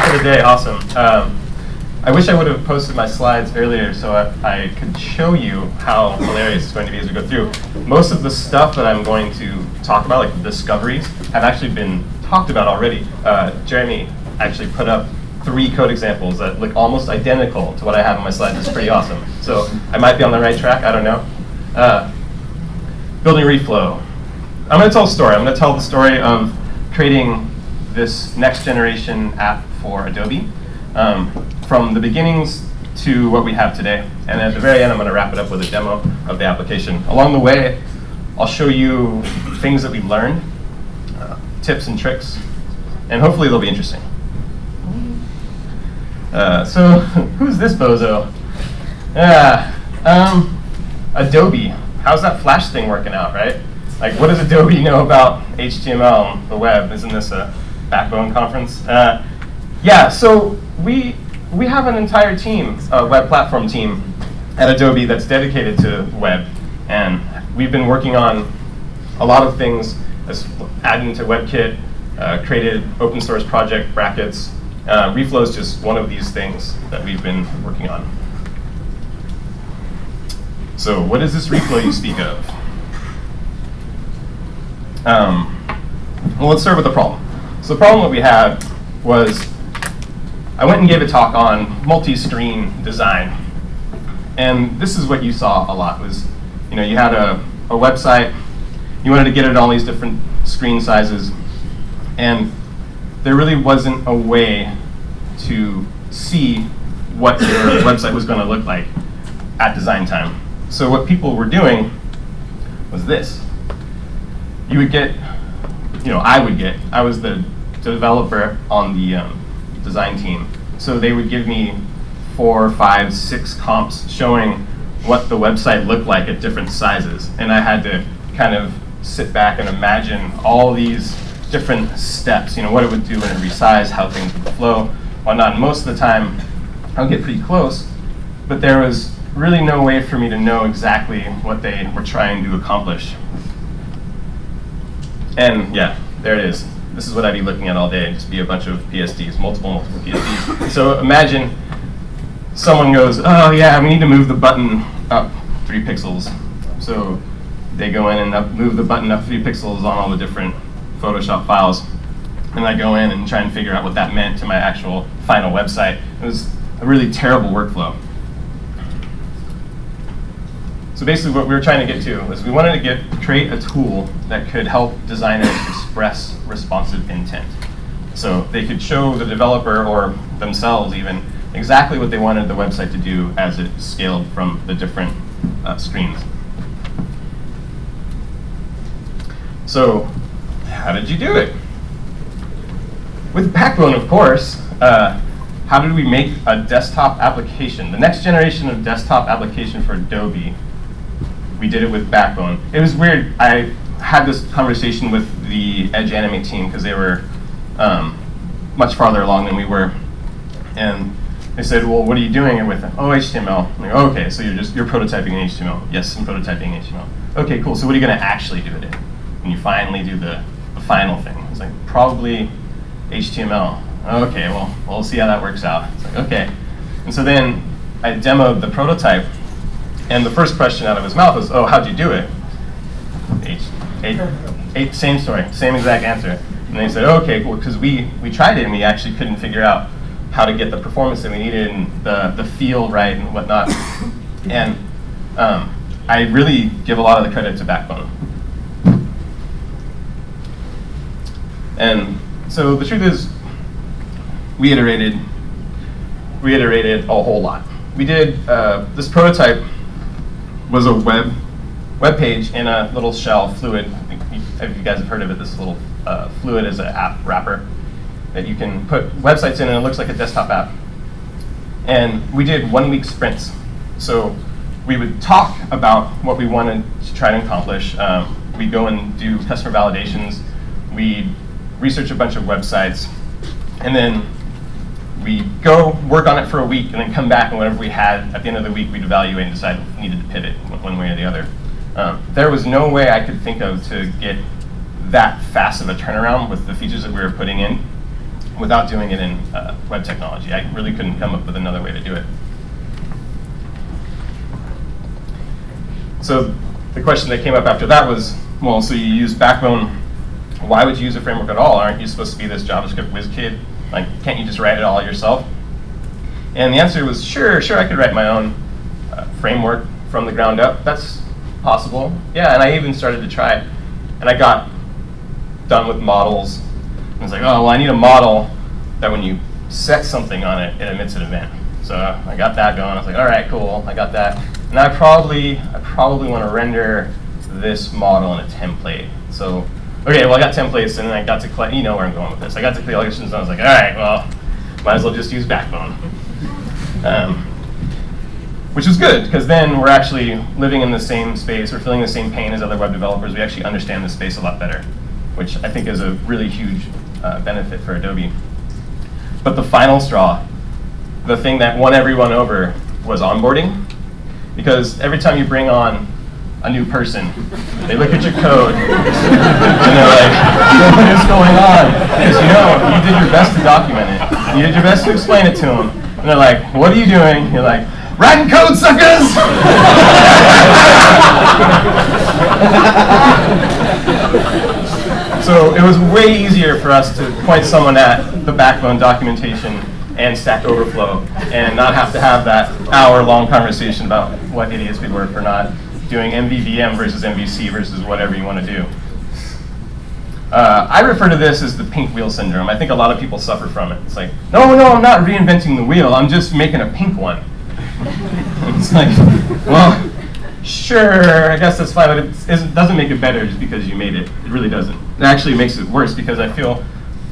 talk of the day, awesome. Um, I wish I would have posted my slides earlier so I, I, could show you how hilarious it's going to be as we go through. Most of the stuff that I'm going to talk about, like the discoveries, have actually been talked about already. Uh, Jeremy actually put up three code examples that look almost identical to what I have on my slides. It's pretty awesome. So I might be on the right track, I don't know. Uh, building Reflow. I'm going to tell a story. I'm going to tell the story of creating this next generation app for Adobe. Um, from the beginnings to what we have today. And at the very end, I'm going to wrap it up with a demo of the application. Along the way, I'll show you things that we've learned, uh, tips and tricks, and hopefully they'll be interesting. Uh, so, who's this bozo? Yeah, um, Adobe. How's that Flash thing working out, right? Like, what does Adobe know about HTML and the web? Isn't this a Backbone conference? Uh, yeah, so we we have an entire team, a web platform team at Adobe that's dedicated to web. And we've been working on a lot of things, as adding to WebKit, uh, created open source project brackets. Uh, Reflow is just one of these things that we've been working on. So what is this Reflow you speak of? Um, well, let's start with the problem. So the problem that we had was I went and gave a talk on multi-screen design. And this is what you saw a lot was, you know, you had a, a website, you wanted to get it all these different screen sizes, and there really wasn't a way to see what your website was going to look like at design time. So what people were doing was this. You would get, you know, I would get, I was the developer on the um, design team. So they would give me four, five, six comps showing what the website looked like at different sizes. And I had to kind of sit back and imagine all these different steps, you know, what it would do when it resized, how things would flow, whatnot. And most of the time, I would get pretty close, but there was really no way for me to know exactly what they were trying to accomplish. And yeah, there it is this is what I'd be looking at all day, just be a bunch of PSDs, multiple, multiple PSDs. so imagine someone goes, oh yeah, we need to move the button up three pixels. So they go in and up, move the button up three pixels on all the different Photoshop files. And I go in and try and figure out what that meant to my actual final website. It was a really terrible workflow. So basically what we were trying to get to was we wanted to get create a tool that could help designers express responsive intent. So they could show the developer or themselves even exactly what they wanted the website to do as it scaled from the different uh, screens. So how did you do it? With Backbone, of course. Uh, how did we make a desktop application, the next generation of desktop application for Adobe we did it with Backbone. It was weird. I had this conversation with the Edge Animate team because they were um, much farther along than we were, and they said, "Well, what are you doing it with?" Oh, HTML. I'm like, oh, okay, so you're just you're prototyping in HTML. Yes, I'm prototyping in HTML. Okay, cool. So what are you going to actually do it in when you finally do the, the final thing? It's like probably HTML. Okay, well, we'll see how that works out. It's like okay, and so then I demoed the prototype and the first question out of his mouth was, oh, how'd you do it? Eight, eight, same story, same exact answer. And they said, oh, okay, cool, because we, we tried it and we actually couldn't figure out how to get the performance that we needed and the, the feel right and whatnot. and um, I really give a lot of the credit to Backbone. And so the truth is, we iterated, we iterated a whole lot. We did uh, this prototype was a web web page in a little shell, Fluid. If you guys have heard of it, this little uh, Fluid is an app wrapper that you can put websites in and it looks like a desktop app. And we did one week sprints. So we would talk about what we wanted to try to accomplish. Um, we'd go and do customer validations. We'd research a bunch of websites. And then we go work on it for a week and then come back and whatever we had at the end of the week, we'd evaluate and decide if we needed to pivot one way or the other. Um, there was no way I could think of to get that fast of a turnaround with the features that we were putting in. without doing it in uh, web technology. I really couldn't come up with another way to do it. So the question that came up after that was, well, so you use Backbone, why would you use a framework at all? Aren't you supposed to be this JavaScript whiz kid? Like, can't you just write it all yourself? And the answer was, sure, sure, I could write my own uh, framework from the ground up. That's possible. Yeah, and I even started to try it. And I got done with models. I was like, oh, well, I need a model that when you set something on it, it emits an event. So I got that going. I was like, all right, cool, I got that. And I probably, I probably want to render this model in a template. So, okay, well, I got templates, and then I got to collect, you know where I'm going with this. I got to collections, and I was like, all right, well, might as well just use Backbone. Um, which is good, because then we're actually living in the same space, we're feeling the same pain as other web developers, we actually understand the space a lot better, which I think is a really huge uh, benefit for Adobe. But the final straw, the thing that won everyone over was onboarding. Because every time you bring on a new person, they look at your code and they're like, what is going on? Because you know, you did your best to document it. You did your best to explain it to them. And they're like, what are you doing? You're like, writing code, suckers! so it was way easier for us to point someone at the backbone documentation and Stack Overflow and not have to have that hour-long conversation about what idiots we were for not doing MVVM versus MVC versus whatever you want to do. Uh, I refer to this as the pink wheel syndrome. I think a lot of people suffer from it. It's like, no, no, I'm not reinventing the wheel. I'm just making a pink one. it's like, well, sure, I guess that's fine, but it doesn't make it better just because you made it. It really doesn't. It actually makes it worse because I feel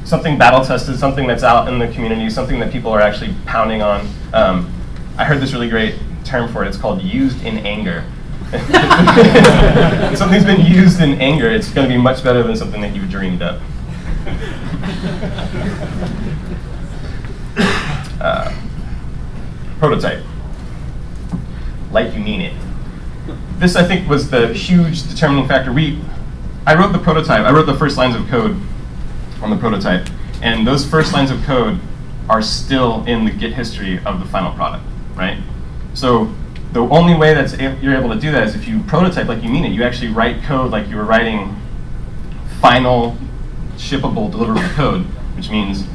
something battle tested, something that's out in the community, something that people are actually pounding on. Um, I heard this really great term for it. It's called used in anger. Something's been used in anger. It's going to be much better than something that you dreamed up. Uh, prototype. Like you mean it. This, I think, was the huge determining factor. We, I wrote the prototype. I wrote the first lines of code on the prototype. And those first lines of code are still in the Git history of the final product, right? So the only way that you're able to do that is if you prototype like you mean it. You actually write code like you were writing final shippable deliverable code, which means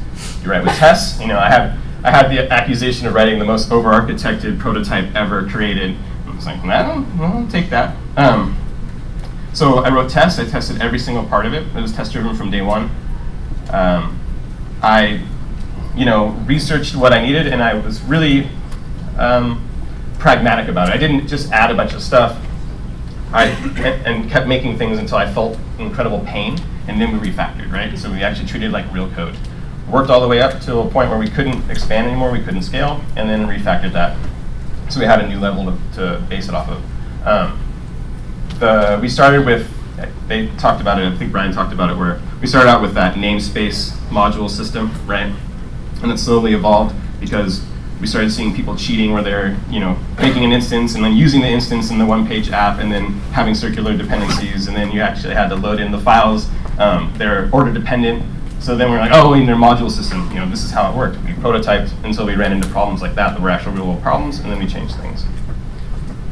you write with tests. You know, I have I had the accusation of writing the most over-architected prototype ever created. I was like, nah, I'll take that. Um, so I wrote tests. I tested every single part of it. It was test-driven from day one. Um, I, you know, researched what I needed, and I was really um, pragmatic about it. I didn't just add a bunch of stuff. I and, kept making things until I felt incredible pain, and then we refactored, right? So we actually treated like real code. Worked all the way up to a point where we couldn't expand anymore, we couldn't scale, and then refactored that. So we had a new level to, to base it off of. Um, the, we started with they talked about it, I think Brian talked about it, where we started out with that namespace module system, right? And it slowly evolved because we started seeing people cheating where they're, you know, making an instance and then using the instance in the one-page app and then having circular dependencies, and then you actually had to load in the files. Um, they're order dependent. So then we're like, oh, in their module system, you know, this is how it worked. We prototyped until we ran into problems like that that were actual real world problems, and then we changed things.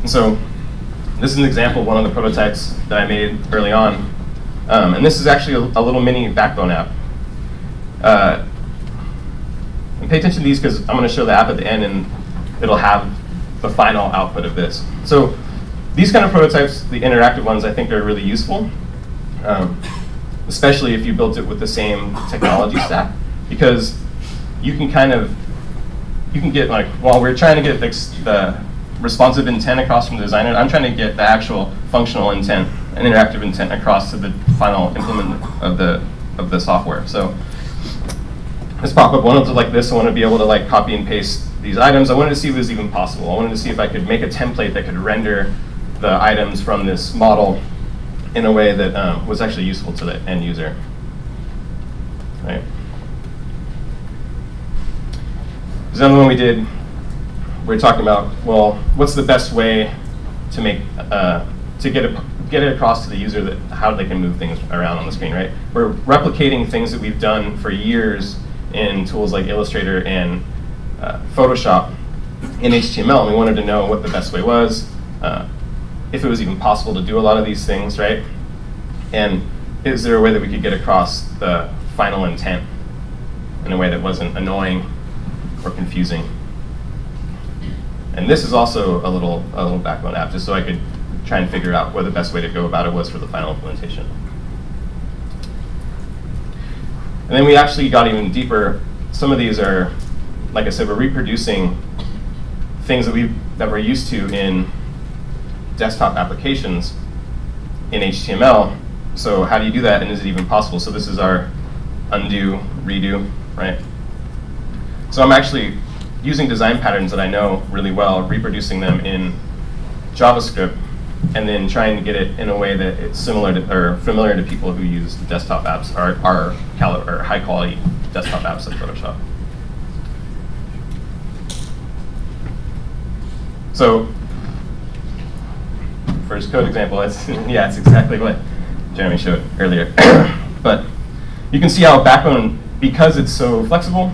And so this is an example of one of the prototypes that I made early on. Um, and this is actually a, a, little mini backbone app. Uh, and pay attention to these because I'm going to show the app at the end and it'll have the final output of this. So these kind of prototypes, the interactive ones, I think are really useful. Um, especially if you built it with the same technology stack, because you can kind of, you can get like, while we're trying to get the, responsive intent across from the designer. I'm trying to get the actual functional intent and interactive intent across to the final implement of the of the software. So this pop-up wanted to like this. I wanted to be able to like copy and paste these items. I wanted to see if it was even possible. I wanted to see if I could make a template that could render the items from this model in a way that um, was actually useful to the end user. Right. There's another one we did we are talking about, well, what's the best way to make, uh, to get it, get it across to the user that how they can move things around on the screen, right? We're replicating things that we've done for years in tools like Illustrator and uh, Photoshop in HTML, and we wanted to know what the best way was, uh, if it was even possible to do a lot of these things, right? And is there a way that we could get across the final intent in a way that wasn't annoying or confusing? And this is also a little, a little backbone app, just so I could try and figure out what the best way to go about it was for the final implementation. And then we actually got even deeper. Some of these are, like I said, we're reproducing things that we that we're used to in desktop applications in HTML. So how do you do that, and is it even possible? So this is our undo, redo, right? So I'm actually using design patterns that I know really well, reproducing them in JavaScript, and then trying to get it in a way that it's similar to, or familiar to people who use desktop apps, or, or, or high quality desktop apps like Photoshop. So first code example, yeah, it's exactly what Jeremy showed earlier. but you can see how Backbone, because it's so flexible,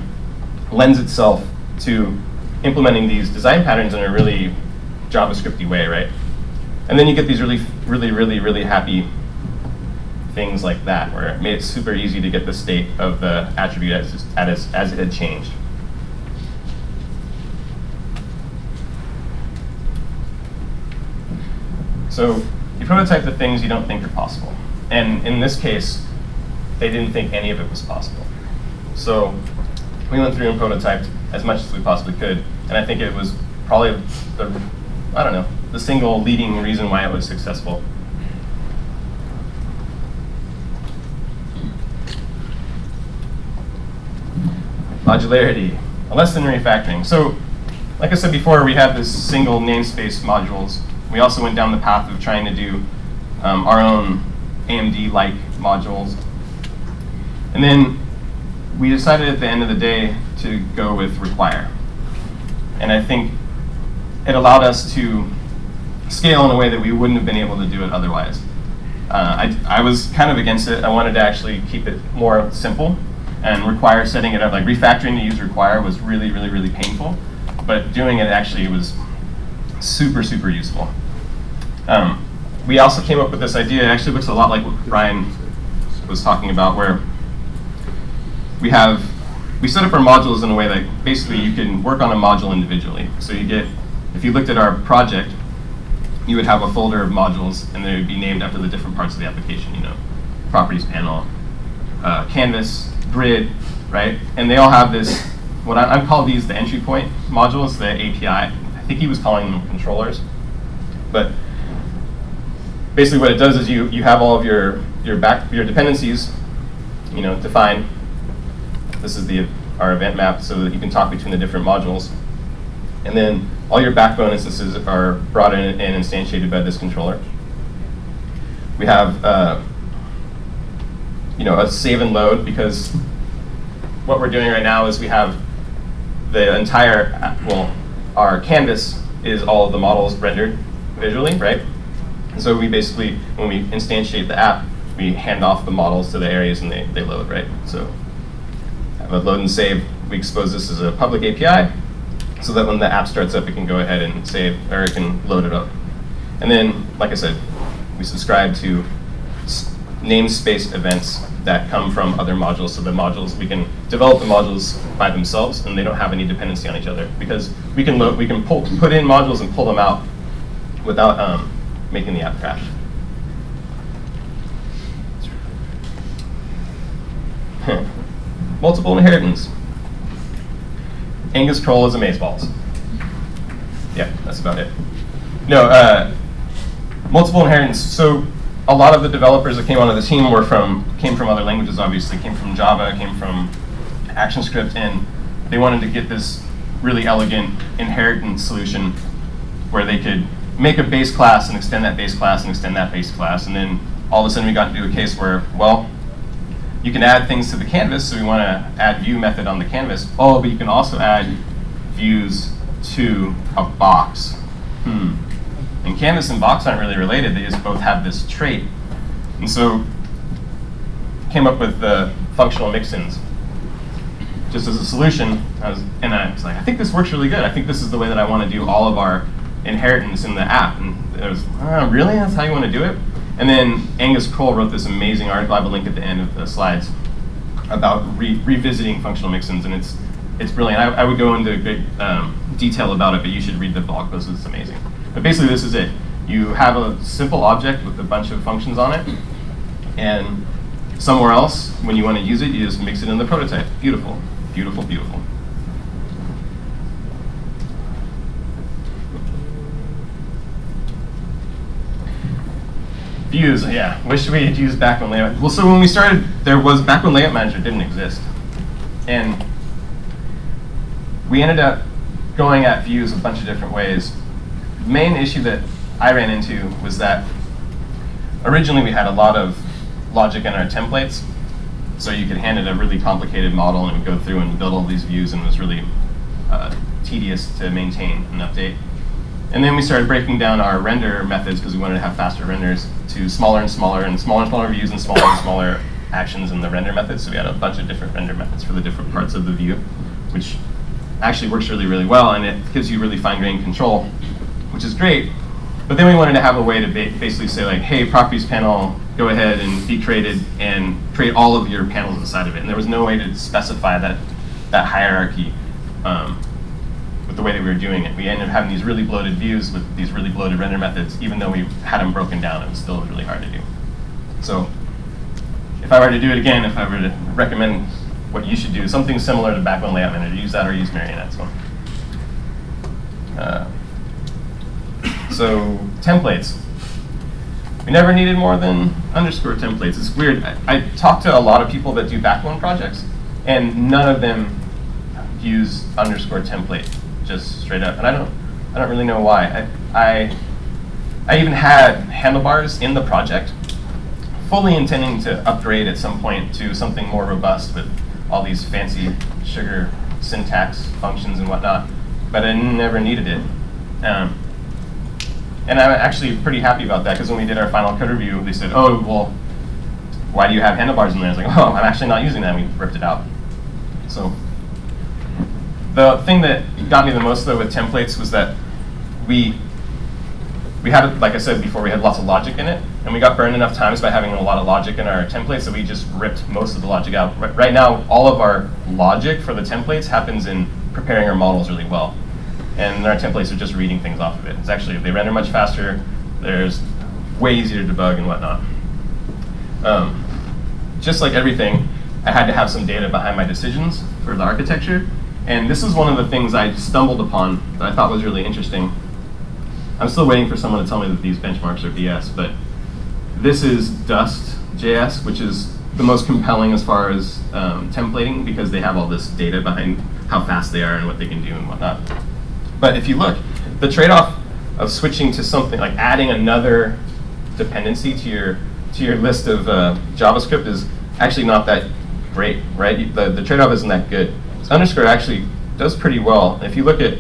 lends itself to implementing these design patterns in a really JavaScripty way, right? And then you get these really, really, really, really happy things like that, where it made it super easy to get the state of the attribute as, as, as it had changed. So you prototype the things you don't think are possible. And in this case, they didn't think any of it was possible. So we went through and prototyped as much as we possibly could. And I think it was probably the, I don't know, the single leading reason why it was successful. Modularity, a lesson in refactoring. So, like I said before, we have this single namespace modules. We also went down the path of trying to do um, our own AMD-like modules. And then we decided at the end of the day to go with require. And I think it allowed us to scale in a way that we wouldn't have been able to do it otherwise. Uh, I, I was kind of against it. I wanted to actually keep it more simple and require setting it up. Like refactoring to use require was really, really, really painful. But doing it actually was super, super useful. Um, we also came up with this idea. It actually looks a lot like what Ryan was talking about, where we have we set up our modules in a way that basically you can work on a module individually. So you get, if you looked at our project, you would have a folder of modules, and they would be named after the different parts of the application. You know, properties panel, uh, canvas, grid, right? And they all have this. What I, I call these the entry point modules, the API. Think he was calling them controllers, but basically what it does is you you have all of your your back your dependencies, you know, defined this is the our event map so that you can talk between the different modules. And then all your backbone instances are brought in and instantiated by this controller. We have uh, you know, a save and load because what we're doing right now is we have the entire, well, our canvas is all of the models rendered visually, right? And so we basically, when we instantiate the app, we hand off the models to the areas and they, they load, right? So have a load and save. We expose this as a public API so that when the app starts up, it can go ahead and save, or it can load it up. And then, like I said, we subscribe to namespace events that come from other modules. So the modules, we can develop the modules by themselves and they don't have any dependency on each other because we can load, we can pull, put in modules and pull them out without um, making the app crash. multiple inheritance. Angus Croll is amazeballs. Yeah, that's about it. No, uh, multiple inheritance. So a lot of the developers that came onto the team were from came from other languages. Obviously, came from Java, came from ActionScript, and they wanted to get this really elegant inheritance solution where they could make a base class and extend that base class and extend that base class, and then all of a sudden we got into a case where, well, you can add things to the canvas, so we want to add view method on the canvas. Oh, but you can also add views to a box. Hmm. And canvas and box aren't really related, they just both have this trait. And so came up with the functional mixins. just as a solution, I was, and I was like, I think this works really good. I think this is the way that I want to do all of our inheritance in the app. And it was, oh, really? That's how you want to do it? And then Angus Croll wrote this amazing article. I have a link at the end of the slides about re revisiting functional mixins, and it's it's brilliant. I, I would go into great um, detail about it, but you should read the blog post. It's amazing. But basically, this is it. You have a simple object with a bunch of functions on it, and somewhere else, when you want to use it, you just mix it in the prototype. Beautiful, beautiful, beautiful. Views, yeah. Wish we had used backbone layout. Well, so when we started, there was backbone layout manager didn't exist, and we ended up going at views a bunch of different ways. Main issue that I ran into was that originally we had a lot of logic in our templates, so you could hand it a really complicated model and it would go through and build all these views and it was really uh, tedious to maintain and update. And then we started breaking down our render methods because we wanted to have faster renders to smaller and smaller and smaller and smaller views and smaller and smaller actions in the render methods. So we had a bunch of different render methods for the different parts of the view, which actually works really, really well, and it gives you really fine-grained control, which is great. But then we wanted to have a way to ba basically say like, hey, properties panel, go ahead and be created and create all of your panels inside of it. And there was no way to specify that, that hierarchy um, with the way that we were doing it. We ended up having these really bloated views with these really bloated render methods, even though we had them broken down, it was still really hard to do. So if I were to do it again, if I were to recommend what you should do, something similar to Backbone Layout Manager. Use that or use Marionette's one. Uh, so templates. We never needed more than underscore templates. It's weird. I, I talked to a lot of people that do Backbone projects, and none of them use underscore template just straight up. And I don't, I don't really know why. I, I, I even had handlebars in the project, fully intending to upgrade at some point to something more robust with all these fancy sugar syntax functions and whatnot, but I never needed it. Um, and I'm actually pretty happy about that because when we did our final code review, they said, oh, well, why do you have handlebars in there? I was like, oh, I'm actually not using that. We ripped it out. So the thing that got me the most, though, with templates was that we we had, like I said before, we had lots of logic in it, and we got burned enough times by having a lot of logic in our templates that we just ripped most of the logic out. Right now, all of our logic for the templates happens in preparing our models really well. And our templates are just reading things off of it. It's actually, they render much faster, there's way easier to debug and whatnot. Um, just like everything, I had to have some data behind my decisions for the architecture. And this is one of the things I stumbled upon that I thought was really interesting. I'm still waiting for someone to tell me that these benchmarks are BS, but this is Dust.js, which is the most compelling as far as um, templating because they have all this data behind how fast they are and what they can do and whatnot. But if you look, the trade-off of switching to something like adding another dependency to your to your list of uh, JavaScript is actually not that great, right? The, the trade-off isn't that good. So underscore actually does pretty well. If you look at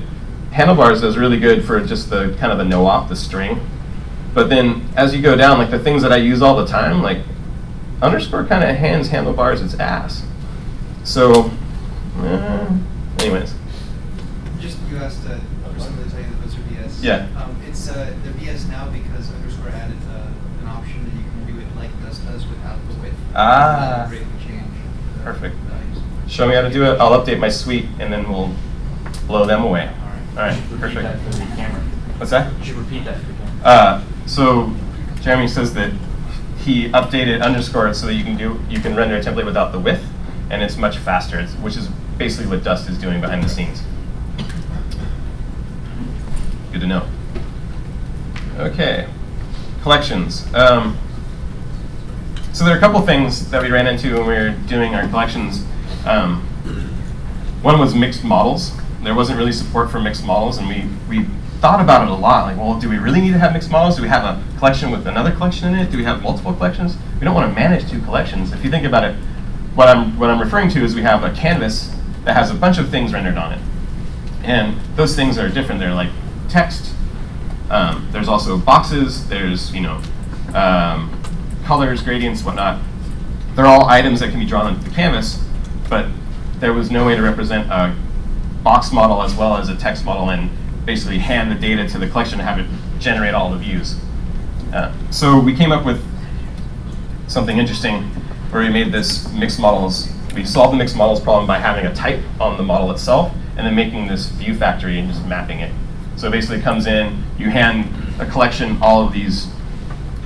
handlebars does really good for just the kind of the no-op, the string. But then as you go down, like the things that I use all the time, like underscore kind of hands handlebars its ass. So, eh, anyways. Just you asked uh, someone to tell you that those are BS. Yeah. Um, it's uh, they're BS now because underscore added uh, an option that you can do it like Dust does without the with. Ah. Greatly change. Perfect. values. Show me how to do it. I'll update my suite, and then we'll blow them away. All right, Repeat perfect. that for the camera. What's that? You should repeat that for the camera. Uh, so Jeremy says that he updated underscore so that you can do you can render a template without the with, and it's much faster. It's, which is basically what Dust is doing behind the scenes. Good to know. Okay, collections. Um, so there are a couple things that we ran into when we were doing our collections. Um, one was mixed models. There wasn't really support for mixed models, and we, we thought about it a lot. Like, well, do we really need to have mixed models? Do we have a collection with another collection in it? Do we have multiple collections? We don't want to manage two collections. If you think about it, what I'm, what I'm referring to is we have a canvas that has a bunch of things rendered on it. And those things are different. They're like text. Um, there's also boxes. There's, you know, um, colors, gradients, whatnot. They're all items that can be drawn onto the canvas, but there was no way to represent a box model as well as a text model and basically hand the data to the collection and have it generate all the views. Uh, so we came up with something interesting where we made this mixed models. We solved the mixed models problem by having a type on the model itself and then making this view factory and just mapping it. So basically it comes in, you hand a collection all of these,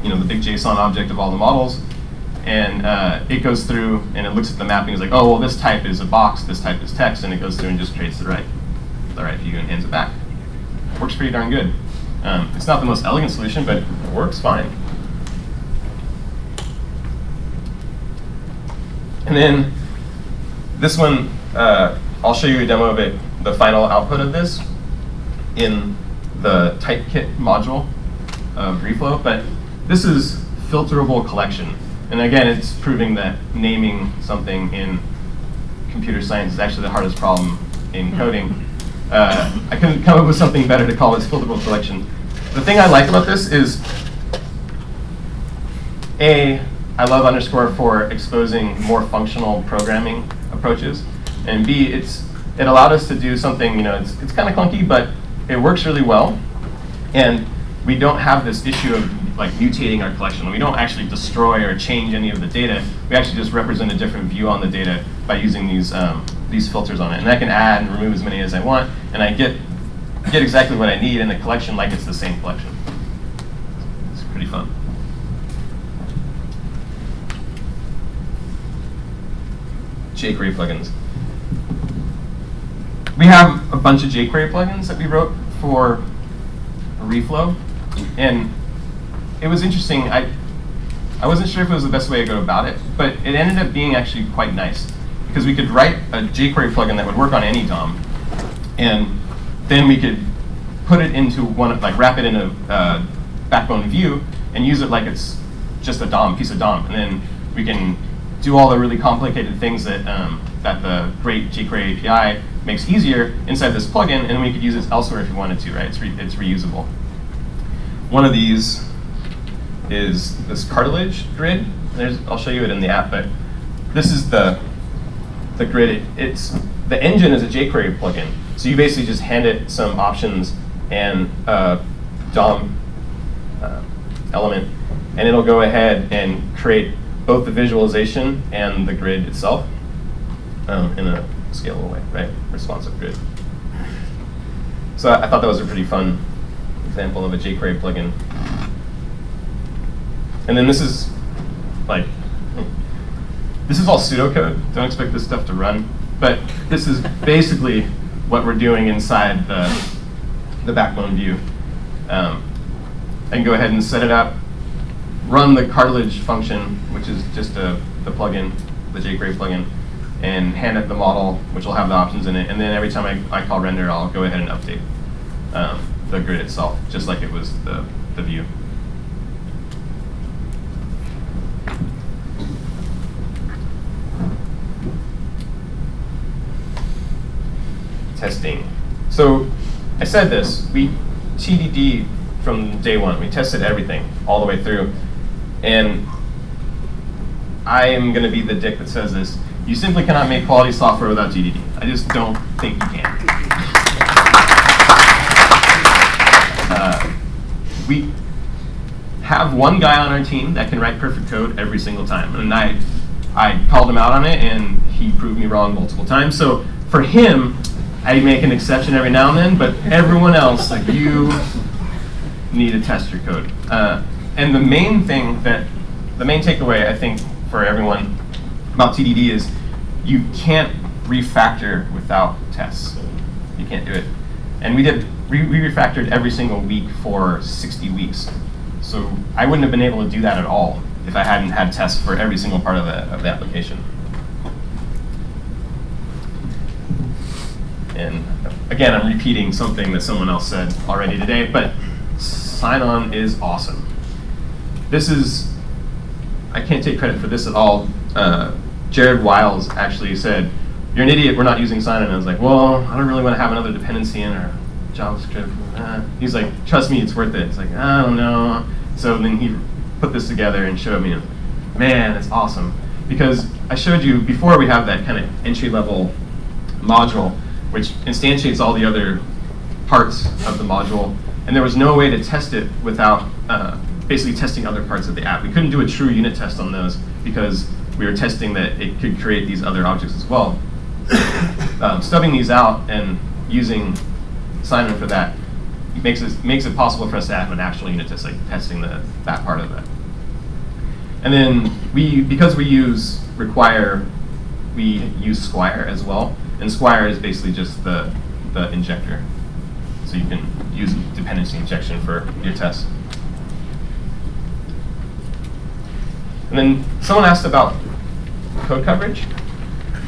you know, the big JSON object of all the models, and uh, it goes through and it looks at the mapping. It's like, oh, well, this type is a box, this type is text, and it goes through and just creates the right, the right view and hands it back. Works pretty darn good. Um, it's not the most elegant solution, but it works fine. And then this one, uh, I'll show you a demo of it, the final output of this in the typekit module of Reflow, but this is filterable collection. And again, it's proving that naming something in computer science is actually the hardest problem in coding. Uh, I couldn't come up with something better to call this filterable collection. The thing I like about this is, A, I love underscore for exposing more functional programming approaches, and B, it's it allowed us to do something, you know, it's, it's kind of clunky, but it works really well. And we don't have this issue of like mutating our collection. We don't actually destroy or change any of the data. We actually just represent a different view on the data by using these um, these filters on it. And I can add and remove as many as I want, and I get get exactly what I need in the collection like it's the same collection. It's pretty fun. jQuery plugins. We have a bunch of jQuery plugins that we wrote for Reflow, and it was interesting. I I wasn't sure if it was the best way to go about it, but it ended up being actually quite nice because we could write a jQuery plugin that would work on any DOM, and then we could put it into one, of like wrap it in a uh, backbone view and use it like it's just a DOM, piece of DOM, and then we can do all the really complicated things that um, that the great jQuery API makes easier inside this plugin, and we could use it elsewhere if we wanted to, right? It's, re it's reusable. One of these is this cartilage grid. There's, I'll show you it in the app, but this is the the grid. It, it's the engine is a jQuery plugin, so you basically just hand it some options and DOM uh, element, and it'll go ahead and create both the visualization and the grid itself um, in a scalable way, right? Responsive grid. So I, thought that was a pretty fun example of a jQuery plugin. And then this is like, this is all pseudocode. Don't expect this stuff to run. But this is basically what we're doing inside the, the backbone view. Um, go ahead and set it up, run the cartilage function, which is just a, the plugin, the jQuery plugin, and hand it the model, which will have the options in it. And then every time I, I call render, I'll go ahead and update um, the grid itself, just like it was the, the view. Testing. So I said this, we TDD from day one. We tested everything all the way through. And I am going to be the dick that says this. You simply cannot make quality software without TDD. I just don't think you can. Uh, we have one guy on our team that can write perfect code every single time. And I, I called him out on it, and he proved me wrong multiple times. So for him, I make an exception every now and then, but everyone else, like you, need to test your code. Uh, and the main thing that, the main takeaway I think for everyone about TDD is you can't refactor without tests. You can't do it. And we did, we, refactored every single week for 60 weeks. So I wouldn't have been able to do that at all if I hadn't had tests for every single part of the, of the application. And again, I'm repeating something that someone else said already today, but Sinon is awesome. This is, I can't take credit for this at all. Uh, Jared Wiles actually said, you're an idiot, we're not using Sinon. And I was like, well, I don't really want to have another dependency in our JavaScript. Uh, he's like, trust me, it's worth it. It's like, I don't know. So then he put this together and showed me, man, it's awesome. Because I showed you, before we have that kind of entry-level module, which instantiates all the other parts of the module. And there was no way to test it without uh, basically testing other parts of the app. We couldn't do a true unit test on those because we were testing that it could create these other objects as well. um, stubbing these out and using Sinon for that makes it, makes it possible for us to have an actual unit test, like testing the, that part of it. And then we, because we use require, we use Squire as well. And Squire is basically just the, the injector. So you can use dependency injection for your tests. And then someone asked about code coverage.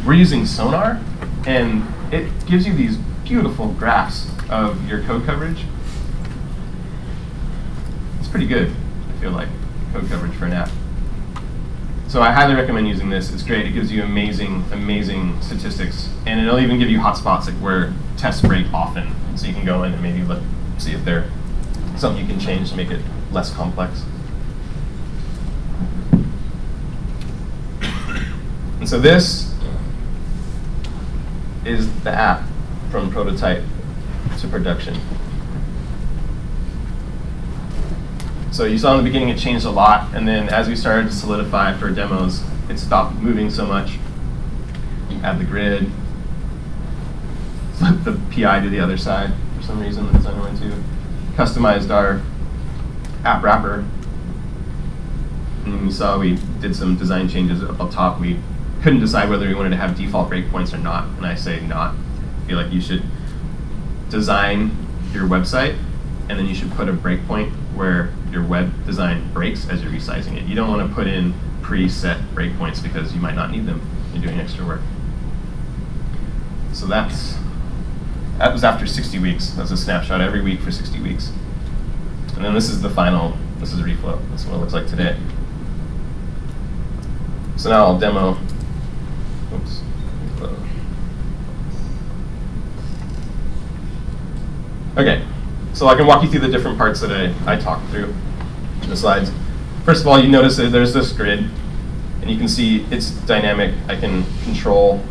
We're using Sonar, and it gives you these beautiful graphs of your code coverage. It's pretty good, I feel like, code coverage for an app. So I highly recommend using this. It's great. It gives you amazing, amazing statistics. And it'll even give you hotspots like where tests break often. So you can go in and maybe look, see if there's something you can change to make it less complex. And so this is the app from prototype to production. So you saw in the beginning it changed a lot, and then as we started to solidify for demos, it stopped moving so much. Add the grid, flip the PI to the other side for some reason, the designer went to. Customized our app wrapper. And you saw we did some design changes up top. We couldn't decide whether we wanted to have default breakpoints or not, and I say not. I feel like you should design your website, and then you should put a breakpoint where your web design breaks as you're resizing it. You don't want to put in preset breakpoints because you might not need them. You're doing extra work. So that's that was after 60 weeks. That's a snapshot every week for 60 weeks. And then this is the final, this is reflow. This is what it looks like today. So now I'll demo, oops. Okay, so I can walk you through the different parts that I, I talked through in the slides. First of all, you notice that there's this grid, and you can see it's dynamic. I can control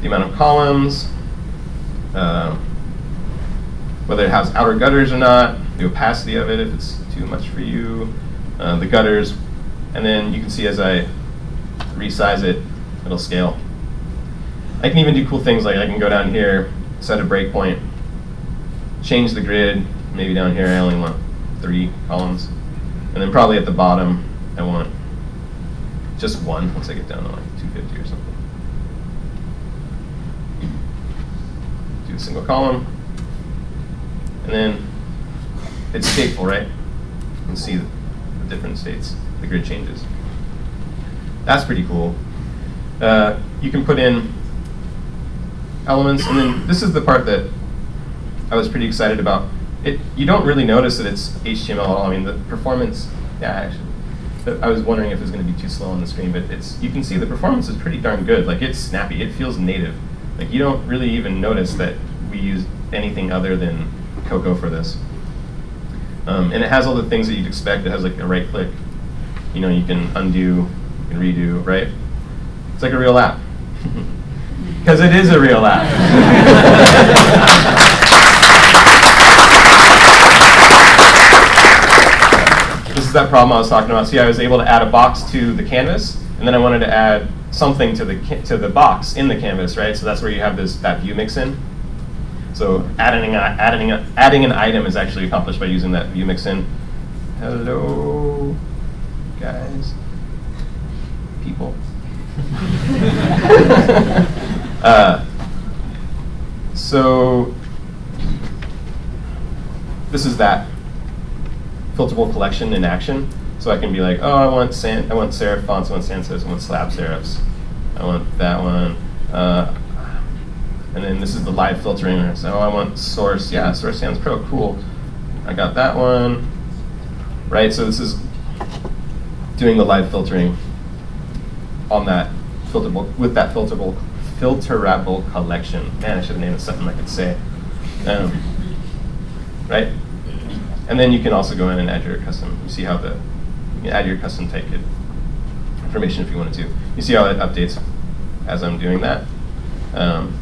the amount of columns, uh, whether it has outer gutters or not, the opacity of it if it's too much for you, uh, the gutters, and then you can see as I resize it, it'll scale. I can even do cool things like I can go down here, set a breakpoint, change the grid, maybe down here I only want three columns. And then probably at the bottom, I want just one once I get down to like 250 or something. Do a single column. And then it's stateful, right? You can see the different states, the grid changes. That's pretty cool. Uh, you can put in elements, and then this is the part that I was pretty excited about. It, you don't really notice that it's HTML at all. I mean, the performance, yeah, actually, I was wondering if it was going to be too slow on the screen, but it's you can see the performance is pretty darn good. Like it's snappy. It feels native. Like you don't really even notice that we use anything other than Cocoa for this. Um, and it has all the things that you'd expect. It has like a right click. You know, you can undo, you can redo, right? It's like a real app. Because it is a real app. this is that problem I was talking about. See, I was able to add a box to the canvas, and then I wanted to add something to the to the box in the canvas, right? So that's where you have this that view mix in. So adding a, adding a, adding an item is actually accomplished by using that view mix in. Hello, guys, people. uh, so this is that filterable collection in action. So I can be like, oh, I want san I want serif fonts, I want sans serifs, I want slab serifs, I want that one. Uh, and then this is the live filtering. So oh, I want source, yeah, source sans pro, cool. I got that one, right? So this is doing the live filtering on that filterable with that filterable filterable collection. Man, I should have named it something I could say. Um, right? And then you can also go in and add your custom. You see how the you can add your custom type kit information if you wanted to. You see how it updates as I'm doing that. Um,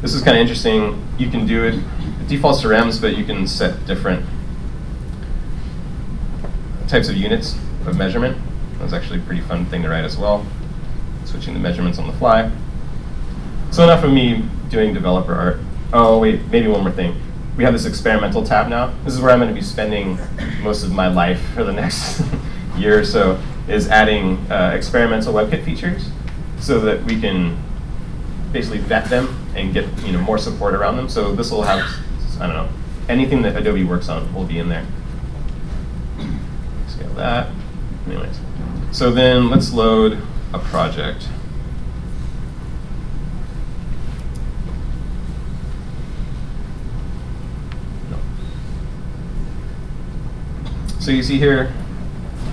this is kind of interesting. You can do it, it defaults to rems, but you can set different types of units of measurement. That's actually a pretty fun thing to write as well. Switching the measurements on the fly. So enough of me doing developer art. Oh wait, maybe one more thing. We have this experimental tab now. This is where I'm going to be spending most of my life for the next year or so, is adding uh, experimental WebKit features so that we can basically vet them and get you know more support around them. So this will have, I don't know, anything that Adobe works on will be in there. Scale that. Anyways, so then let's load a project. So you see here,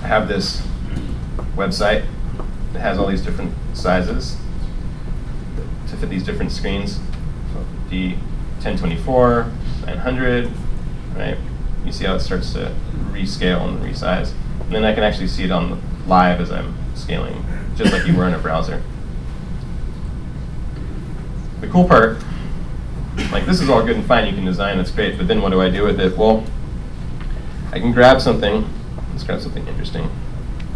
I have this website that has all these different sizes to fit these different screens. So D 1024, 900, right? You see how it starts to rescale and resize. And then I can actually see it on live as I'm scaling, just like you were in a browser. The cool part, like this is all good and fine, you can design, it's great, but then what do I do with it? Well, I can grab something, let's grab something interesting.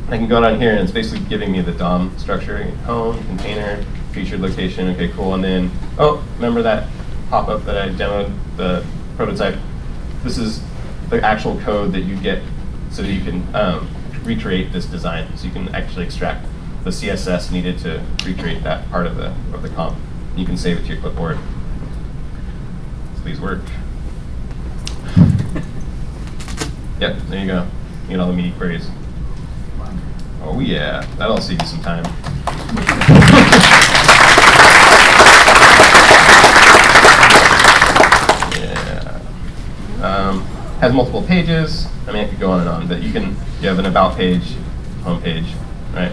I can go down here and it's basically giving me the DOM structure, home, container, featured location, okay, cool. And then, oh, remember that pop-up that I demoed, the prototype? This is the actual code that you get so that you can um, recreate this design. So you can actually extract the CSS needed to recreate that part of the, of the comp. You can save it to your clipboard. So these work. yep, there you go. You get all the media queries. Oh yeah, that'll save you some time. yeah. Um, has multiple pages. I mean, I could go on and on, but you can, you have an about page, home page, right?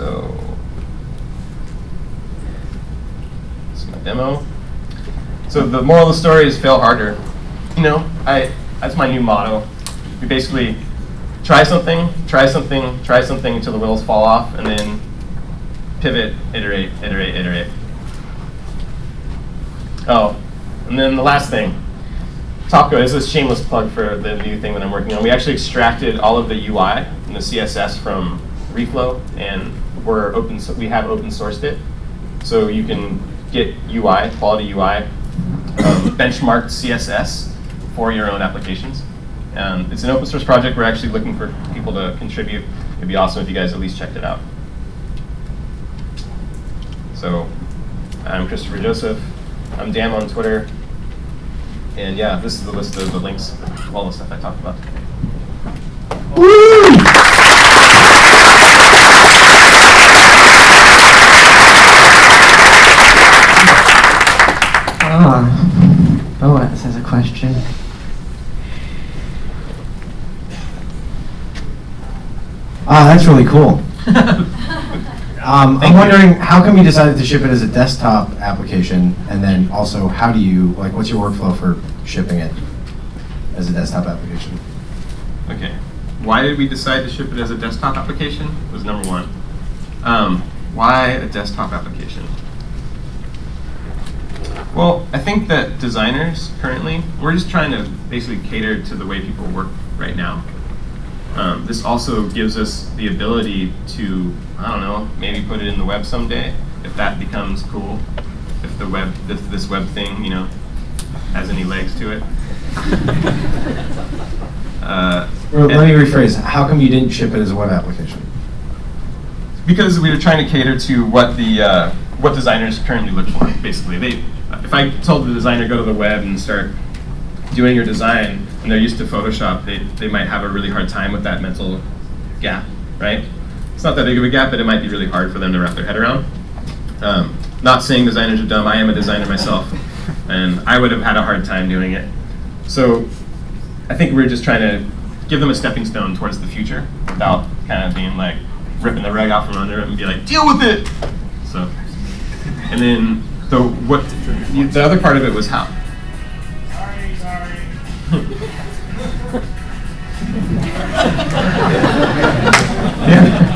So, this is my demo. So the moral of the story is fail harder. You know, I, that's my new motto. We basically try something, try something, try something until the wheels fall off, and then pivot, iterate, iterate, iterate. Oh, and then the last thing. Topcoat is a shameless plug for the new thing that I'm working on. We actually extracted all of the UI and the CSS from Reflow, and we're open. So we have open sourced it, so you can get UI, quality UI, um, benchmarked CSS for your own applications. Um, it's an open source project. We're actually looking for people to contribute. It'd be awesome if you guys at least checked it out. So I'm Christopher Joseph. I'm Dan on Twitter. And yeah, this is the list of the links, all the stuff I talked about today. Oh, Boaz has a question. Ah, that's really cool. Um, I'm wondering, how come you decided to ship it as a desktop application, and then also, how do you, like, what's your workflow for shipping it as a desktop application? Okay. Why did we decide to ship it as a desktop application? Was number one. Um, why a desktop application? Well, I think that designers currently, we're just trying to basically cater to the way people work right now. Um, this also gives us the ability to, I don't know, maybe put it in the web someday, if that becomes cool. If the web, this, this web thing, you know, has any legs to it. uh, Or let me rephrase, how come you didn't ship it as a web application? because we were trying to cater to what the uh, what designers currently look for. Basically, they if I told the designer go to the web and start doing your design, and they're used to Photoshop, they they might have a really hard time with that mental gap, right? It's not that big of a gap, but it might be really hard for them to wrap their head around. Um, not saying designers are dumb. I am a designer myself, and I would have had a hard time doing it. So I think we're just trying to give them a stepping stone towards the future without kind of being like ripping the rug out from under them and be like, deal with it. So, and then so what? The other part of it was how. Sorry, sorry. Yeah.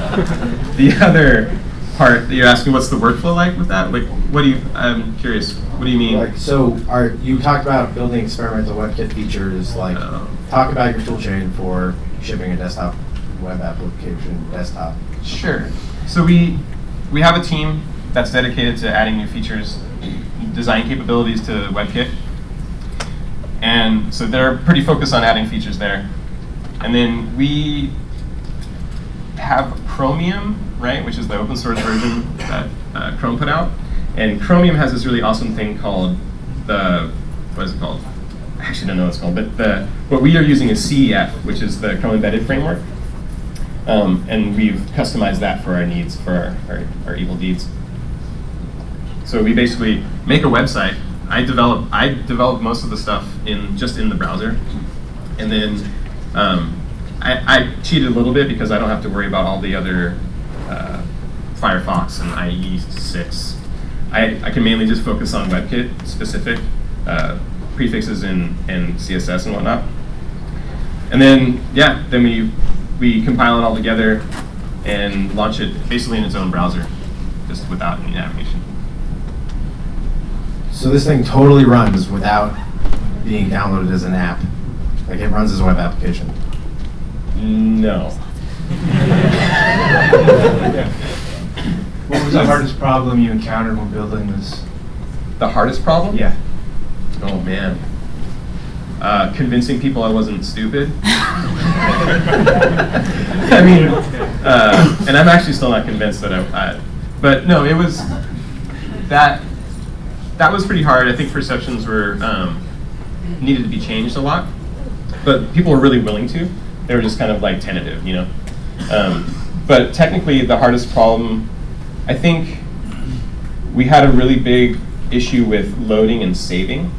The other part that you're asking, what's the workflow like with that? Like, what do you? I'm curious. What do you mean? Like, so are, you talked about building experimental WebKit features, like, Oh. talk about your tool chain for shipping a desktop web application, desktop. Sure. So we we have a team that's dedicated to adding new features, design capabilities to WebKit, and so they're pretty focused on adding features there. And then we have Chromium, right, which is the open source version that uh, Chrome put out. And Chromium has this really awesome thing called the what is it called? I actually don't know what it's called, but the what we are using is CEF, which is the Chrome Embedded Framework. Um, and we've customized that for our needs, for our, our, our evil deeds. So we basically make a website. I develop I develop most of the stuff in just in the browser, and then um, I, I cheated a little bit because I don't have to worry about all the other uh, Firefox and IE6. I, I can mainly just focus on WebKit specific uh, prefixes and, and CSS and whatnot. And then, yeah, then we, we compile it all together and launch it basically in its own browser, just without any navigation. So this thing totally runs without being downloaded as an app. Like it runs as a web application. No. What was the hardest problem you encountered when building this? The hardest problem? Yeah. Oh, man. Uh, convincing people I wasn't stupid. I mean, uh, and I'm actually still not convinced that I, I, but no, it was, that, that was pretty hard. I think perceptions were, um, needed to be changed a lot, but people were really willing to. They were just kind of like tentative, you know? Um, but technically, the hardest problem, I think we had a really big issue with loading and saving.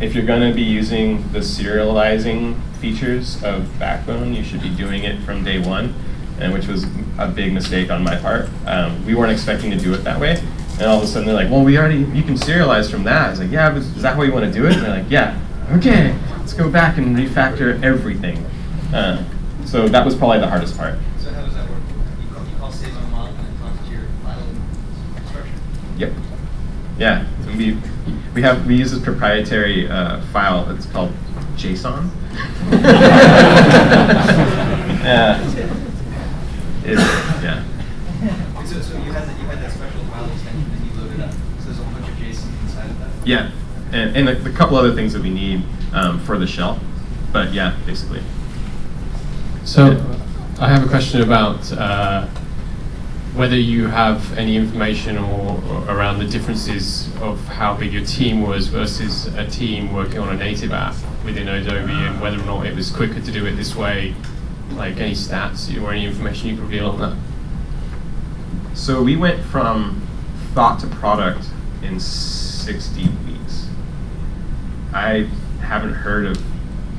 If you're going to be using the serializing features of Backbone, you should be doing it from day one, and which was a big mistake on my part. Um, we weren't expecting to do it that way, and all of a sudden they're like, "Well, we already you can serialize from that." I was like, "Yeah, but is that how you want to do it?" And they're like, "Yeah, okay, let's go back and refactor everything." Uh, so that was probably the hardest part. So how does that work? You call, you call save on log and it talks to your file structure? Yep. Yeah. So we we have we use this proprietary uh, file. It's called JSON. yeah. It, yeah. So, so you had that, you had that special file extension and you loaded up. So there's a whole bunch of JSON inside of that? Yeah. And, and a, a couple other things that we need um, for the shell. But yeah, basically. So, I have a question about uh, whether you have any information or, or around the differences of how big your team was versus a team working on a native app within Adobe, and whether or not it was quicker to do it this way. Like any stats or any information you could reveal on that. So we went from thought to product in 60 weeks. I haven't heard of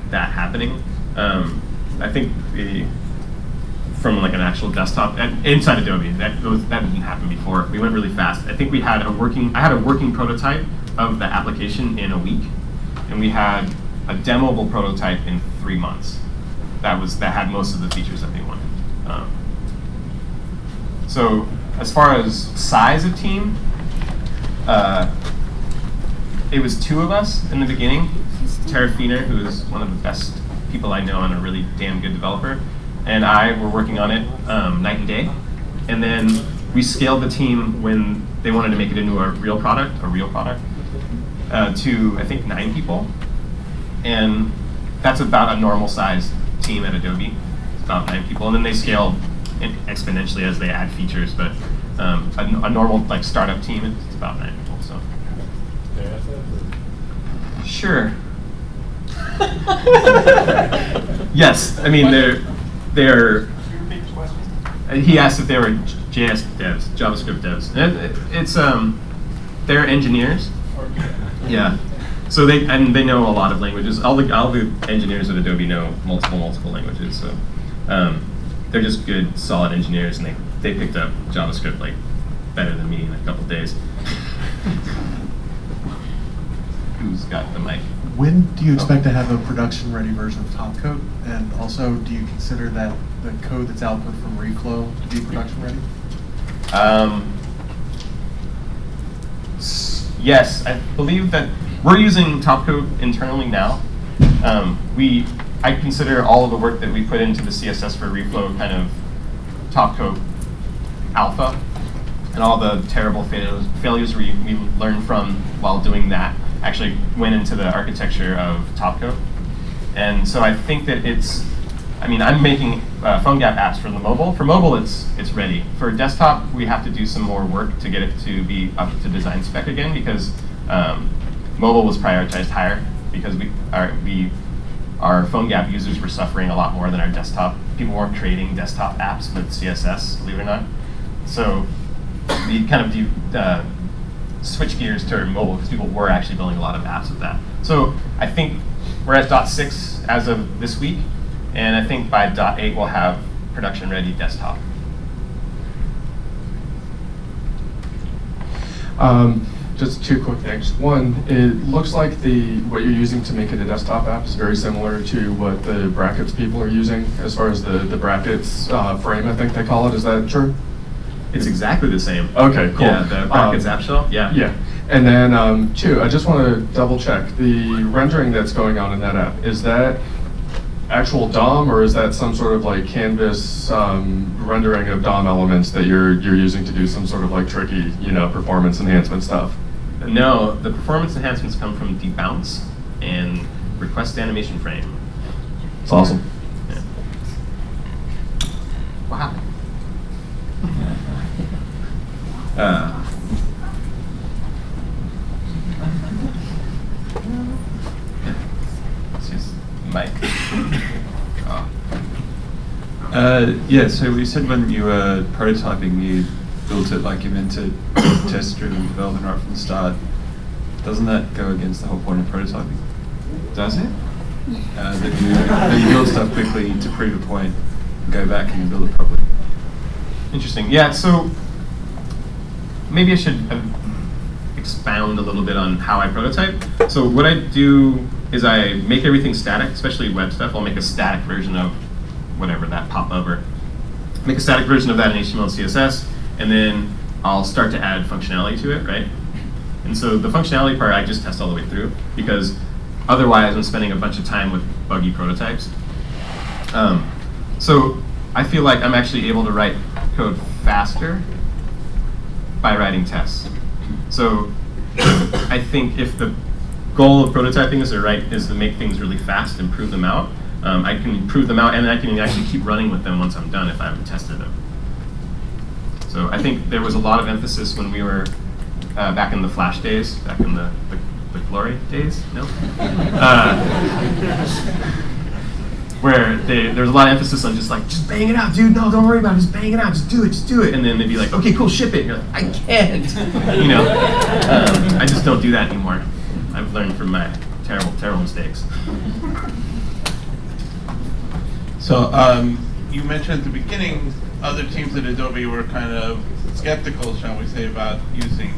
that happening. Um, I think the from like an actual desktop and inside Adobe that that didn't happen before. We went really fast. I think we had a working I had a working prototype of the application in a week, and we had a demoable prototype in three months. That was that had most of the features that they wanted. Um, so as far as size of team, uh, it was two of us in the beginning. Tara Feener, who is one of the best people I know and a really damn good developer, and I were working on it um, night and day. And then we scaled the team when they wanted to make it into a real product, a real product, uh, to I think nine people. And that's about a normal size team at Adobe. It's about nine people, and then they scale exponentially as they add features. But um, a, a normal like startup team, it's about nine people. So sure. yes, I mean they're they're. uh, He asked if they were JS devs, JavaScript devs. And it- it's um, they're engineers. Yeah. So they and they know a lot of languages. All the all the engineers at Adobe know multiple multiple languages. So um, they're just good, solid engineers, and they they picked up JavaScript like better than me in a couple days. Who's got the mic? When do you expect to have a production-ready version of Topcoat? And also, do you consider that the code that's output from Reflow to be production-ready? Um, yes, I believe that we're using Topcoat internally now. Um, we, I consider all of the work that we put into the CSS for reflow kind of Topcoat alpha, and all the terrible failures, failures we, we learned from while doing that actually went into the architecture of Topcoat. And so I think that it's, I mean, I'm making uh, PhoneGap apps for the mobile. For mobile, it's it's ready. For desktop, we have to do some more work to get it to be up to design spec again because um, mobile was prioritized higher because we our we our PhoneGap users were suffering a lot more than our desktop. People weren't creating desktop apps with CSS, believe it or not. So we kind of do, uh, switch gears to mobile because people were actually building a lot of apps with that. So I think we're at dot six as of this week, and I think by dot eight we'll have production ready desktop. Um, just two quick things. One, it looks like the what you're using to make it a desktop app is very similar to what the brackets people are using as far as the the brackets uh, frame. I think they call it. Is that true? It's exactly the same. Okay, cool. Yeah, the brackets Um, app shell. Yeah. Yeah. And then um, two, I just want to double check the rendering that's going on in that app. Is that actual DOM or is that some sort of like canvas um, rendering of DOM elements that you're you're using to do some sort of like tricky, you know, performance enhancement stuff? No, the performance enhancements come from debounce and request animation frame. It's awesome. Yeah. What Uh, just Mike. Oh. uh, yeah, so we said when you were prototyping, you built it like you meant to test-driven development right from the start. Doesn't that go against the whole point of prototyping? Does it? Uh, that, you, that you build stuff quickly to prove a point, go back and build it properly. Interesting. Yeah, so maybe I should uh, expound a little bit on how I prototype. So what I do is I make everything static, especially web stuff. I'll make a static version of whatever that pop over. Make a static version of that in HTML and CSS, and then I'll start to add functionality to it, right? And so the functionality part I just test all the way through because otherwise I'm spending a bunch of time with buggy prototypes. Um, so I feel like I'm actually able to write code faster by writing tests. So I think if the goal of prototyping is to write is to make things really fast and prove them out, um, I can prove them out and I can actually keep running with them once I'm done if I haven't tested them. So I think there was a lot of emphasis when we were uh, back in the Flash days, back in the, the, the glory days, no? Uh, where they, there's a lot of emphasis on just like, just bang it out, dude. No, don't worry about it. Just bang it out. Just do it. Just do it. And then they'd be like, okay, cool, ship it. And you're like, I can't. you know, um, I just don't do that anymore. I've learned from my terrible, terrible mistakes. So, um, you mentioned at the beginning, other teams at Adobe were kind of skeptical, shall we say, about using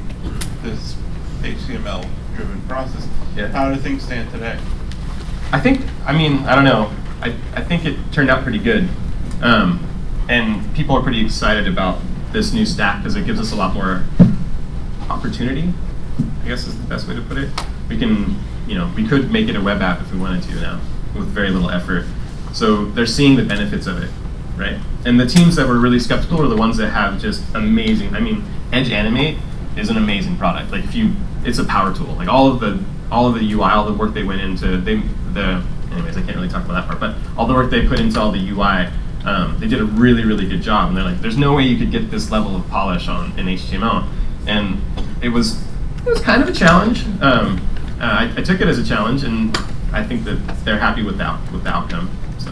this HTML-driven process. Yeah. How do things stand today? I think, I mean, I don't know. I, I think it turned out pretty good. Um, and people are pretty excited about this new stack because it gives us a lot more opportunity, I guess is the best way to put it. We can, you know, we could make it a web app if we wanted to now with very little effort. So they're seeing the benefits of it, right? And the teams that were really skeptical are the ones that have just amazing, I mean, Edge Animate is an amazing product. Like if you, it's a power tool. Like all of the, all of the UI, all the work they went into, they, the, anyways, I can't really talk about that part, but all the work they put into all the UI, um, they did a really, really good job. And they're like, there's no way you could get this level of polish on in HTML. And it was, it was kind of a challenge. Um, uh, I, I took it as a challenge, and I think that they're happy with that with the outcome. So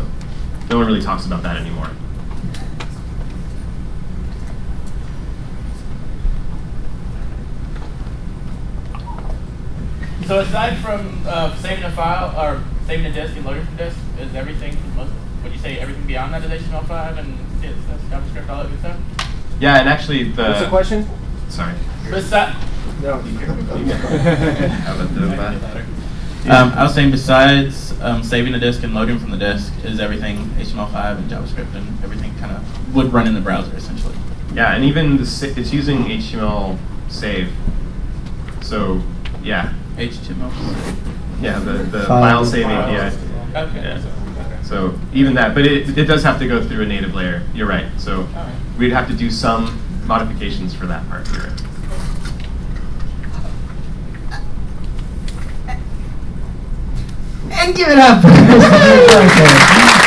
no one really talks about that anymore. So aside from uh, saving a file or saving a disk and loading from disk, is everything? Most, would you say everything beyond that is HTML5 and CSS, JavaScript, all that good stuff? Yeah, and actually the. What's the question? Sorry. Besi- No. How about the? Um, I was saying besides um, saving the disk and loading from the disk, is everything HTML5 and JavaScript and everything kind of would run in the browser essentially. Yeah, and even the, sa- it's using HTML save. So, yeah, HTML. Yeah, the, the File. file save File. API. Okay. Yeah. So even that, but it, it does have to go through a native layer. You're right. So Alright. we'd have to do some modifications for that part. You're right. And give it up. for Mr. Duke.